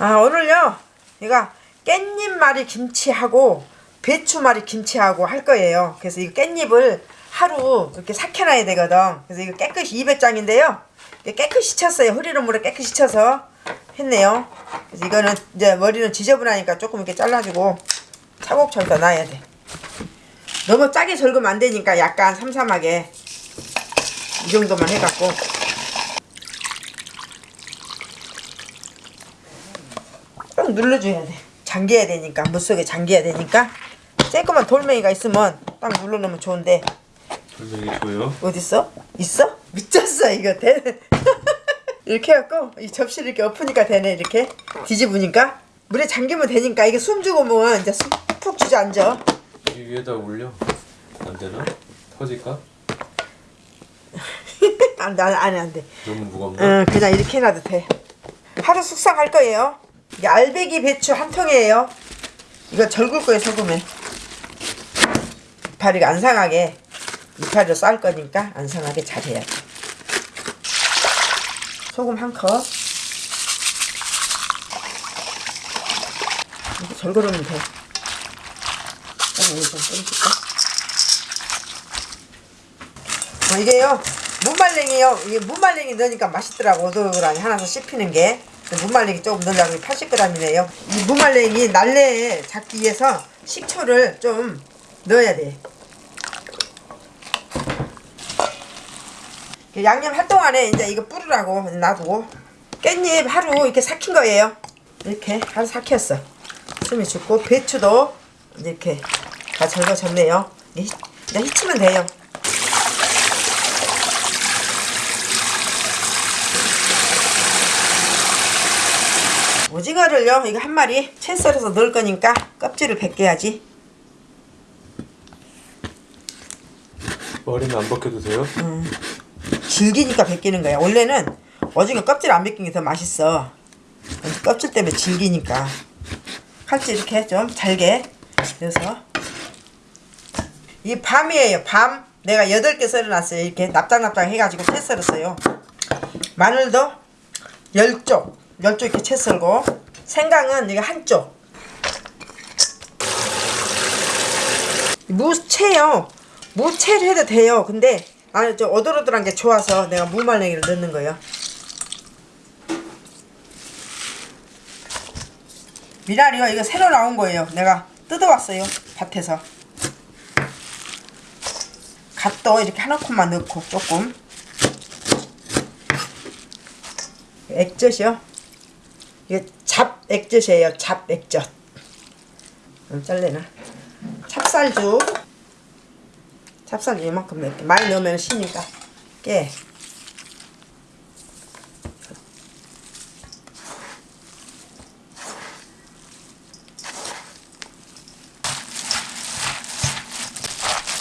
아 오늘요. 이거 깻잎말이 김치하고 배추말이 김치하고 할 거예요. 그래서 이 깻잎을 하루 이렇게 삭혀놔야 되거든. 그래서 이거 깨끗이 200장인데요. 깨끗이 쳤어요. 흐리는 물에 깨끗이 쳐서 했네요. 그래서 이거는 이제 머리는 지저분하니까 조금 이렇게 잘라주고 차곡차곡 놔야 돼. 너무 짜게 절으면 안 되니까 약간 삼삼하게 이 정도만 해갖고 꼭 눌러줘야 돼 잠겨야 되니까 물속에 잠겨야 되니까 쬐끄만 돌멩이가 있으면 딱 눌러놓으면 좋은데 돌멩이 줘요? 어딨어? 있어? 미쳤어 이거 돼 이렇게 해갖고 이 접시를 이렇게 엎으니까 되네 이렇게 뒤집으니까 물에 잠기면 되니까 이게 숨 주고 오면 이제 숨푹 주저앉아 이 위에다 올려. 안 되나? 터질까? 안돼 안돼 안돼 너무 무겁나? 응 그냥 이렇게 해놔도 돼 하루 숙성할 거예요 이게 알배기 배추 한 통이에요. 이거 절굴 거예요 소금에 이파리가 안 상하게. 이파리로 쌀 거니까 안 상하게 잘 해야 돼. 소금 한컵. 이렇게 절거르면 돼. 조금 이거 좀 뿌려줄까? 어, 이게요. 무말랭이요. 이게 무말랭이 넣으니까 맛있더라고. 오돌오돌하니 하나서 씹히는 게 무말랭이 조금 넣으려고 80g이네요. 이 무말랭이 날래에 잡기 위해서 식초를 좀 넣어야 돼. 양념 할 동안에 이제 이거 뿌리라고 놔두고 깻잎 하루 이렇게 삭힌 거예요. 이렇게 하루 삭혔어. 숨이 죽고 배추도 이렇게 다 절거졌네요. 이제 히치면 돼요 오징어를요. 이거 한 마리 채 썰어서 넣을 거니까 껍질을 벗겨야지. 머리는 안 벗겨도 돼요? 질기니까 벗기는 거야. 원래는 오징어 껍질 안 벗긴 게 더 맛있어. 껍질 때문에 질기니까. 칼질 이렇게 좀 잘게 넣어서. 이 밤이에요. 밤. 내가 8개 썰어놨어요. 이렇게 납작납작 해가지고 채 썰었어요. 마늘도 10쪽 10쪽 이렇게 채 썰고 생강은 이거 한쪽. 무채요. 무채를 해도 돼요. 근데 아니 저 오돌오돌한 게 좋아서 내가 무말랭이를 넣는 거예요. 미나리요 이거 새로 나온 거예요. 내가 뜯어왔어요 밭에서. 갓도 이렇게 한 움큼만 넣고 조금. 액젓이요 이게 잡 액젓이에요. 잡 액젓. 음, 잘래나 찹쌀죽 찹쌀 이만큼 넣을게. 많이 넣으면 시니까. 깨.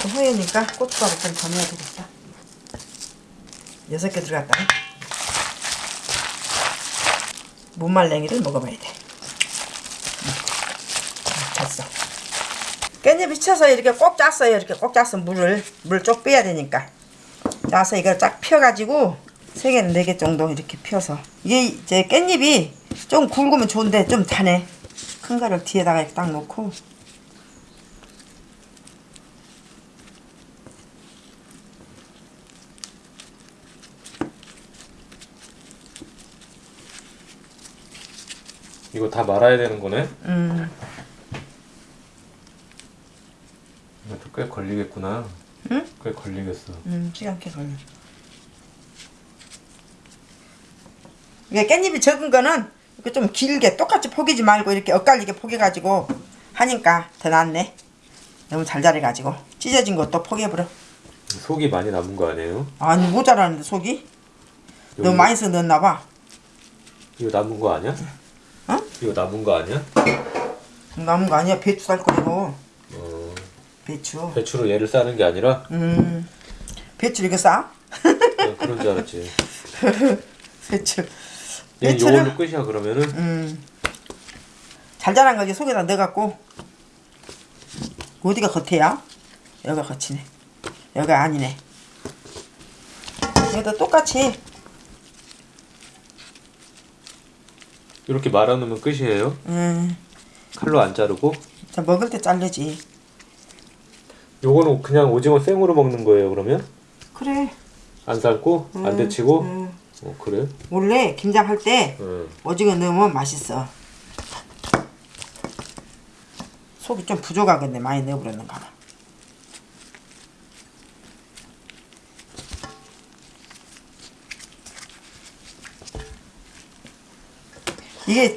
좀 허여니까 고춧가루 좀더 넣어야 되겠다. 여섯 개 들어갔다 무말랭이를 먹어봐야 돼. 음, 됐어. 깻잎이 쳐서 이렇게 꼭 짰어요. 이렇게 꼭 짰어 물을 물 쪽 빼야 되니까. 짜서 이걸 쫙 펴가지고 세 개, 네개 정도 이렇게 펴서. 이게 이제 깻잎이 좀 굵으면 좋은데 좀 다네 큰 거를 뒤에다가 딱 놓고 이거 다 말아야 되는 거네? 음, 이것도 꽤 걸리겠구나. 응? 꽤 걸리겠어. 음 시간 꽤 걸려 이게 깻잎이 적은 거는 이렇게 좀 길게 똑같이 포기지 말고 이렇게 엇갈리게 포개가지고 하니까 더 낫네 너무 잘 자라가지고 찢어진 것도 포개버려 속이 많이 남은 거 아니에요? 아니 모자라는데 속이 너무 많이 써 넣었나봐 이거 남은 거 아니야? 어? 이거 남은 거 아니야? 남은 거 아니야 배추 쌀 거고 어, 배추 배추로 얘를 싸는 게 아니라 음 배추 이거 싸? 그냥 그런 줄 알았지. 배추 얘 이걸로 끝이야 그러면은? 음. 잘 자란 거 이제 속에다 넣어갖고 어디가 겉에야? 여기가 겉이네 여기가 아니네 여기다 똑같이 이렇게 말아놓으면 끝이에요. 음, 칼로 안 자르고. 자, 먹을 때 자르지. 요거는 그냥 오징어 생으로 먹는 거예요. 그러면 그래. 안 삶고 안 데치고. 음, 어 그래? 원래 김장 할때 응. 오징어 넣으면 맛있어. 속이 좀 부족하겠네. 많이 넣어버렸는가 봐. 이게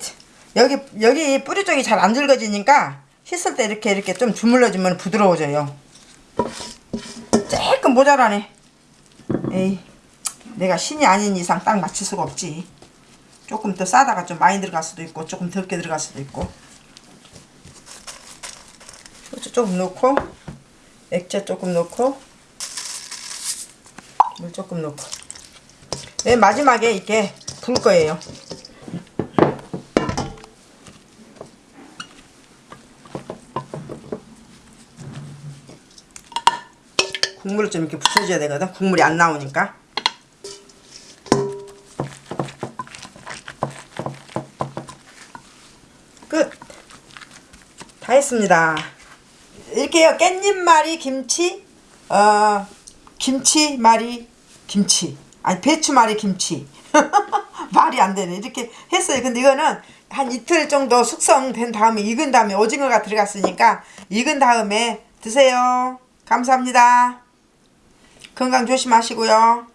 여기 여기 뿌리 쪽이 잘안 늙어지니까 씻을 때 이렇게 이렇게 좀 주물러주면 부드러워져요. 조금 모자라네. 에이, 내가 신이 아닌 이상 딱 맞출 수가 없지. 조금 더 싸다가 좀 많이 들어갈 수도 있고 조금 적게 들어갈 수도 있고. 후추 조금 넣고 액체 조금 넣고 물 조금 넣고 맨 마지막에 이렇게 불 거예요. 국물을 좀 이렇게 부쳐줘야 되거든. 국물이 안 나오니까. 끝. 다 했습니다. 이렇게요. 깻잎말이 김치, 어, 김치말이 김치. 아니, 배추말이 김치. 말이 안 되네. 이렇게 했어요. 근데 이거는 한 이틀 정도 숙성된 다음에 익은 다음에 오징어가 들어갔으니까 익은 다음에 드세요. 감사합니다. 건강 조심하시고요.